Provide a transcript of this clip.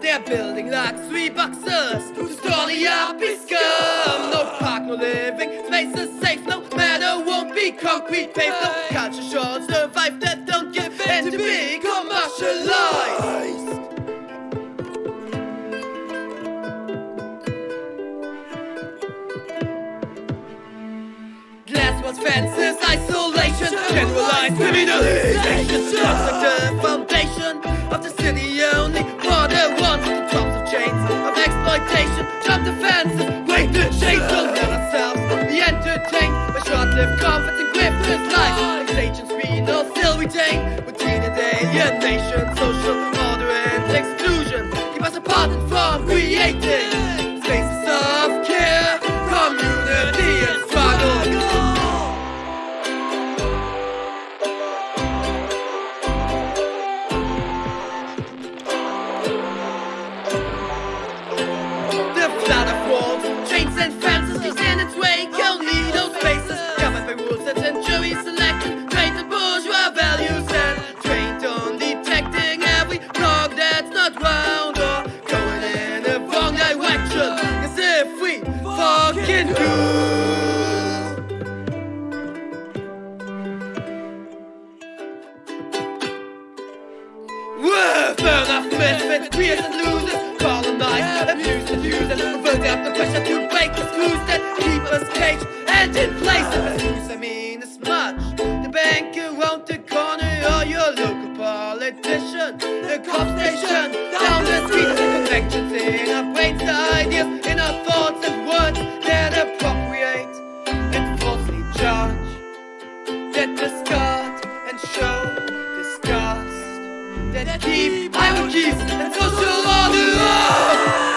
They're building like three boxes to store the happy scum. No park, no living spaces safe. No matter won't be concrete paved. No culture should survive that don't give in to be commercialized. Fences, isolation, generalized criminalization. Construct the foundation of the city only. Water wants the tops of chains of exploitation. Jump the fences, break the chains, don't let ourselves be entertained by short-lived comforts and grifters' lives. As agents we know still retain routine and alienation, social Whoa, burn off misfits, queers and losers, colonize, abuse and use and build up the pressure to break the screws that keep us caged and in place. Screws, I mean, as much. The bank around the corner or your local politician, the cop station down the street, the convections in our brains, the ideas in our thoughts and words that appropriate and falsely judge, that discard keep hierarchies and social order.